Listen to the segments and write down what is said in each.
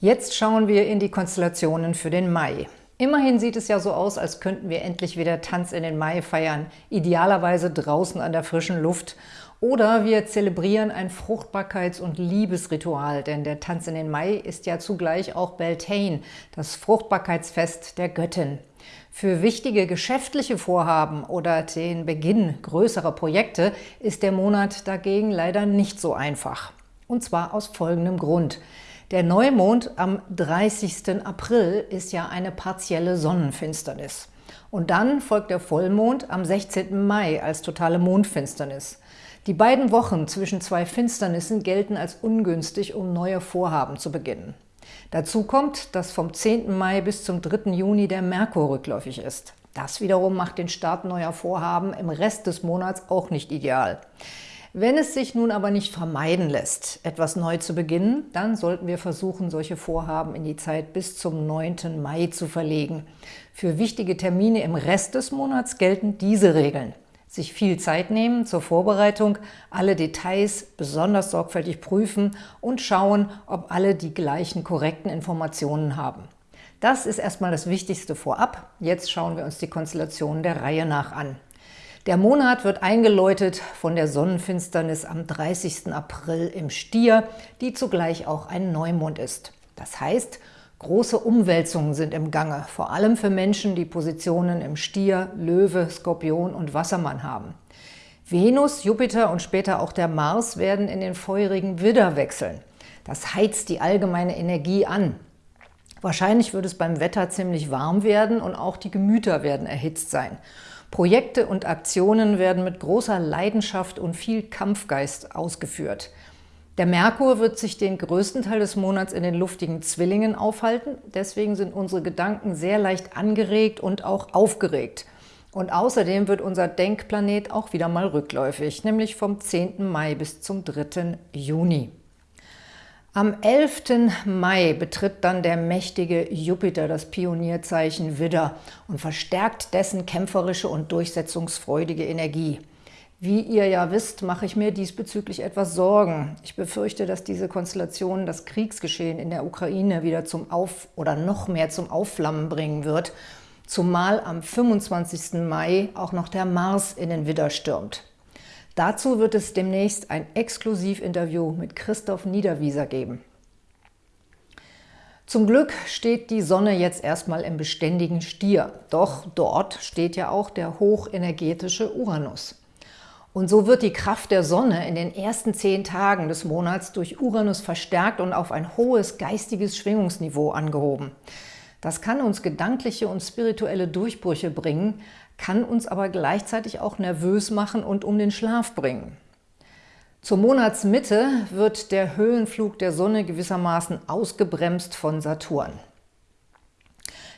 Jetzt schauen wir in die Konstellationen für den Mai. Immerhin sieht es ja so aus, als könnten wir endlich wieder Tanz in den Mai feiern, idealerweise draußen an der frischen Luft. Oder wir zelebrieren ein Fruchtbarkeits- und Liebesritual, denn der Tanz in den Mai ist ja zugleich auch Beltane, das Fruchtbarkeitsfest der Göttin. Für wichtige geschäftliche Vorhaben oder den Beginn größerer Projekte ist der Monat dagegen leider nicht so einfach. Und zwar aus folgendem Grund – der Neumond am 30. April ist ja eine partielle Sonnenfinsternis. Und dann folgt der Vollmond am 16. Mai als totale Mondfinsternis. Die beiden Wochen zwischen zwei Finsternissen gelten als ungünstig, um neue Vorhaben zu beginnen. Dazu kommt, dass vom 10. Mai bis zum 3. Juni der Merkur rückläufig ist. Das wiederum macht den Start neuer Vorhaben im Rest des Monats auch nicht ideal. Wenn es sich nun aber nicht vermeiden lässt, etwas neu zu beginnen, dann sollten wir versuchen, solche Vorhaben in die Zeit bis zum 9. Mai zu verlegen. Für wichtige Termine im Rest des Monats gelten diese Regeln. Sich viel Zeit nehmen zur Vorbereitung, alle Details besonders sorgfältig prüfen und schauen, ob alle die gleichen korrekten Informationen haben. Das ist erstmal das Wichtigste vorab. Jetzt schauen wir uns die Konstellationen der Reihe nach an. Der Monat wird eingeläutet von der Sonnenfinsternis am 30. April im Stier, die zugleich auch ein Neumond ist. Das heißt, große Umwälzungen sind im Gange, vor allem für Menschen, die Positionen im Stier, Löwe, Skorpion und Wassermann haben. Venus, Jupiter und später auch der Mars werden in den feurigen Widder wechseln. Das heizt die allgemeine Energie an. Wahrscheinlich wird es beim Wetter ziemlich warm werden und auch die Gemüter werden erhitzt sein. Projekte und Aktionen werden mit großer Leidenschaft und viel Kampfgeist ausgeführt. Der Merkur wird sich den größten Teil des Monats in den luftigen Zwillingen aufhalten. Deswegen sind unsere Gedanken sehr leicht angeregt und auch aufgeregt. Und außerdem wird unser Denkplanet auch wieder mal rückläufig, nämlich vom 10. Mai bis zum 3. Juni. Am 11. Mai betritt dann der mächtige Jupiter das Pionierzeichen Widder und verstärkt dessen kämpferische und durchsetzungsfreudige Energie. Wie ihr ja wisst, mache ich mir diesbezüglich etwas Sorgen. Ich befürchte, dass diese Konstellation das Kriegsgeschehen in der Ukraine wieder zum Auf- oder noch mehr zum Aufflammen bringen wird, zumal am 25. Mai auch noch der Mars in den Widder stürmt. Dazu wird es demnächst ein Exklusivinterview mit Christoph Niederwieser geben. Zum Glück steht die Sonne jetzt erstmal im beständigen Stier, doch dort steht ja auch der hochenergetische Uranus. Und so wird die Kraft der Sonne in den ersten zehn Tagen des Monats durch Uranus verstärkt und auf ein hohes geistiges Schwingungsniveau angehoben. Das kann uns gedankliche und spirituelle Durchbrüche bringen, kann uns aber gleichzeitig auch nervös machen und um den Schlaf bringen. Zur Monatsmitte wird der Höhenflug der Sonne gewissermaßen ausgebremst von Saturn.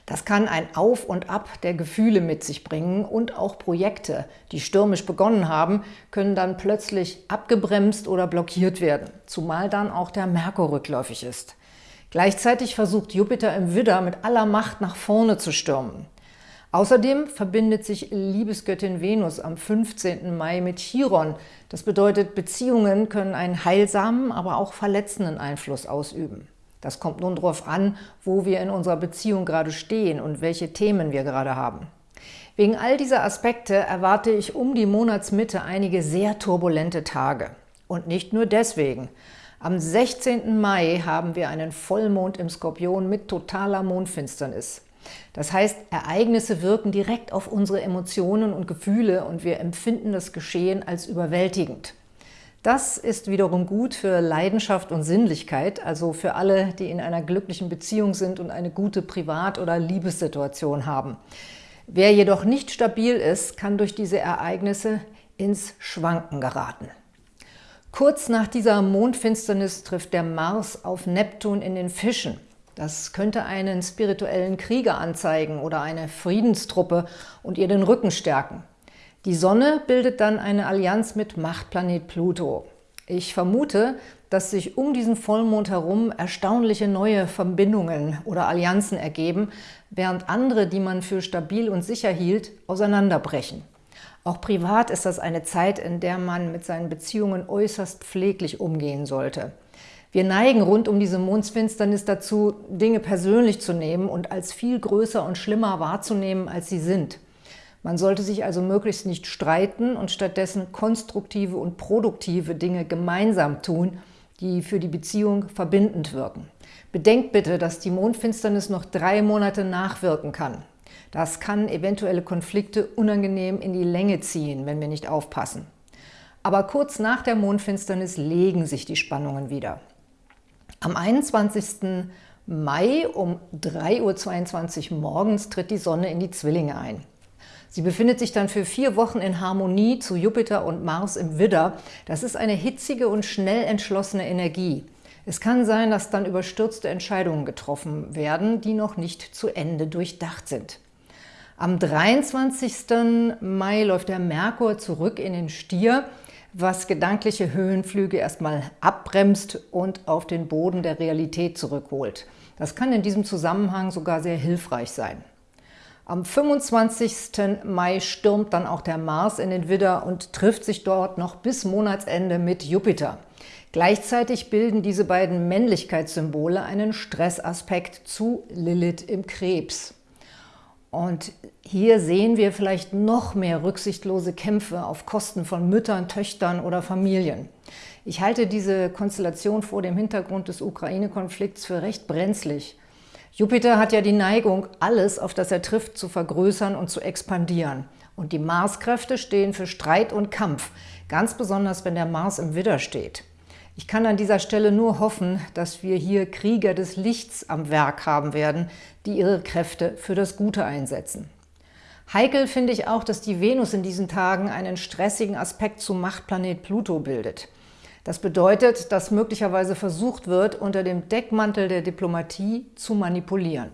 Das kann ein Auf und Ab der Gefühle mit sich bringen und auch Projekte, die stürmisch begonnen haben, können dann plötzlich abgebremst oder blockiert werden, zumal dann auch der Merkur rückläufig ist. Gleichzeitig versucht Jupiter im Widder mit aller Macht nach vorne zu stürmen. Außerdem verbindet sich Liebesgöttin Venus am 15. Mai mit Chiron. Das bedeutet, Beziehungen können einen heilsamen, aber auch verletzenden Einfluss ausüben. Das kommt nun darauf an, wo wir in unserer Beziehung gerade stehen und welche Themen wir gerade haben. Wegen all dieser Aspekte erwarte ich um die Monatsmitte einige sehr turbulente Tage. Und nicht nur deswegen. Am 16. Mai haben wir einen Vollmond im Skorpion mit totaler Mondfinsternis. Das heißt, Ereignisse wirken direkt auf unsere Emotionen und Gefühle und wir empfinden das Geschehen als überwältigend. Das ist wiederum gut für Leidenschaft und Sinnlichkeit, also für alle, die in einer glücklichen Beziehung sind und eine gute Privat- oder Liebessituation haben. Wer jedoch nicht stabil ist, kann durch diese Ereignisse ins Schwanken geraten. Kurz nach dieser Mondfinsternis trifft der Mars auf Neptun in den Fischen. Das könnte einen spirituellen Krieger anzeigen oder eine Friedenstruppe und ihr den Rücken stärken. Die Sonne bildet dann eine Allianz mit Machtplanet Pluto. Ich vermute, dass sich um diesen Vollmond herum erstaunliche neue Verbindungen oder Allianzen ergeben, während andere, die man für stabil und sicher hielt, auseinanderbrechen. Auch privat ist das eine Zeit, in der man mit seinen Beziehungen äußerst pfleglich umgehen sollte. Wir neigen rund um diese Mondfinsternis dazu, Dinge persönlich zu nehmen und als viel größer und schlimmer wahrzunehmen, als sie sind. Man sollte sich also möglichst nicht streiten und stattdessen konstruktive und produktive Dinge gemeinsam tun, die für die Beziehung verbindend wirken. Bedenkt bitte, dass die Mondfinsternis noch drei Monate nachwirken kann. Das kann eventuelle Konflikte unangenehm in die Länge ziehen, wenn wir nicht aufpassen. Aber kurz nach der Mondfinsternis legen sich die Spannungen wieder. Am 21. Mai um 3.22 Uhr morgens tritt die Sonne in die Zwillinge ein. Sie befindet sich dann für vier Wochen in Harmonie zu Jupiter und Mars im Widder. Das ist eine hitzige und schnell entschlossene Energie. Es kann sein, dass dann überstürzte Entscheidungen getroffen werden, die noch nicht zu Ende durchdacht sind. Am 23. Mai läuft der Merkur zurück in den Stier was gedankliche Höhenflüge erstmal abbremst und auf den Boden der Realität zurückholt. Das kann in diesem Zusammenhang sogar sehr hilfreich sein. Am 25. Mai stürmt dann auch der Mars in den Widder und trifft sich dort noch bis Monatsende mit Jupiter. Gleichzeitig bilden diese beiden Männlichkeitssymbole einen Stressaspekt zu Lilith im Krebs. Und hier sehen wir vielleicht noch mehr rücksichtlose Kämpfe auf Kosten von Müttern, Töchtern oder Familien. Ich halte diese Konstellation vor dem Hintergrund des Ukraine-Konflikts für recht brenzlig. Jupiter hat ja die Neigung, alles, auf das er trifft, zu vergrößern und zu expandieren. Und die Marskräfte stehen für Streit und Kampf, ganz besonders, wenn der Mars im Widder steht. Ich kann an dieser Stelle nur hoffen, dass wir hier Krieger des Lichts am Werk haben werden, die ihre Kräfte für das Gute einsetzen. Heikel finde ich auch, dass die Venus in diesen Tagen einen stressigen Aspekt zum Machtplanet Pluto bildet. Das bedeutet, dass möglicherweise versucht wird, unter dem Deckmantel der Diplomatie zu manipulieren.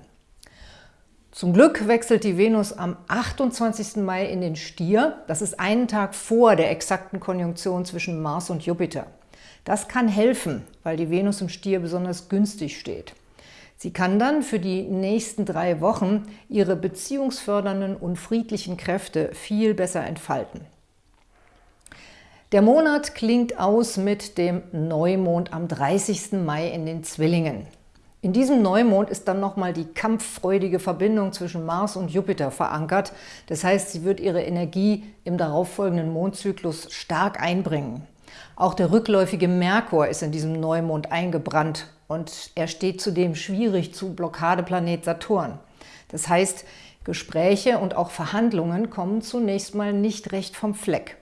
Zum Glück wechselt die Venus am 28. Mai in den Stier. Das ist einen Tag vor der exakten Konjunktion zwischen Mars und Jupiter. Das kann helfen, weil die Venus im Stier besonders günstig steht. Sie kann dann für die nächsten drei Wochen ihre beziehungsfördernden und friedlichen Kräfte viel besser entfalten. Der Monat klingt aus mit dem Neumond am 30. Mai in den Zwillingen. In diesem Neumond ist dann nochmal die kampffreudige Verbindung zwischen Mars und Jupiter verankert. Das heißt, sie wird ihre Energie im darauffolgenden Mondzyklus stark einbringen. Auch der rückläufige Merkur ist in diesem Neumond eingebrannt und er steht zudem schwierig zu Blockadeplanet Saturn. Das heißt, Gespräche und auch Verhandlungen kommen zunächst mal nicht recht vom Fleck.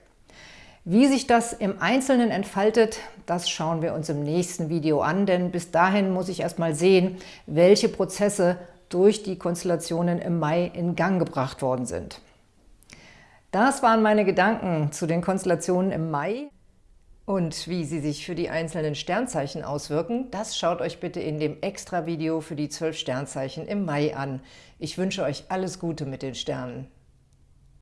Wie sich das im Einzelnen entfaltet, das schauen wir uns im nächsten Video an, denn bis dahin muss ich erst mal sehen, welche Prozesse durch die Konstellationen im Mai in Gang gebracht worden sind. Das waren meine Gedanken zu den Konstellationen im Mai. Und wie sie sich für die einzelnen Sternzeichen auswirken, das schaut euch bitte in dem Extra-Video für die 12 Sternzeichen im Mai an. Ich wünsche euch alles Gute mit den Sternen.